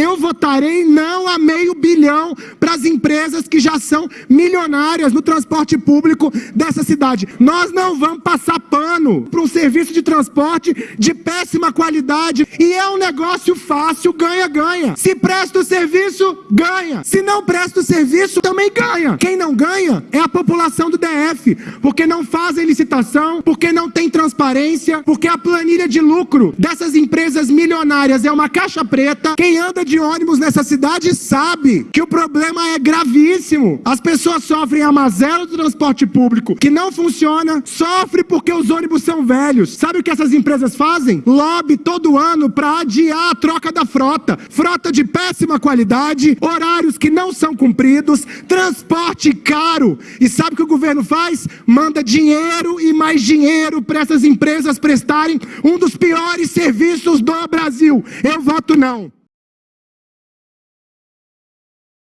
eu votarei não a meio bilhão para as empresas que já são milionárias no transporte público dessa cidade. Nós não vamos passar pano para um serviço de transporte de péssima qualidade e é um negócio fácil, ganha-ganha. Se presta o serviço, ganha. Se não presta o serviço, também ganha. Quem não ganha é a população do DF, porque não fazem licitação, porque não tem transparência, porque a planilha de lucro dessas empresas milionárias é uma caixa preta. Quem anda de ônibus nessa cidade sabe que o problema é gravíssimo. As pessoas sofrem a mazela do transporte público que não funciona, sofre porque os ônibus são velhos. Sabe o que essas empresas fazem? Lobby todo ano para adiar a troca da frota. Frota de péssima qualidade, horários que não cumpridos, transporte caro. E sabe o que o governo faz? Manda dinheiro e mais dinheiro para essas empresas prestarem um dos piores serviços do Brasil. Eu voto não.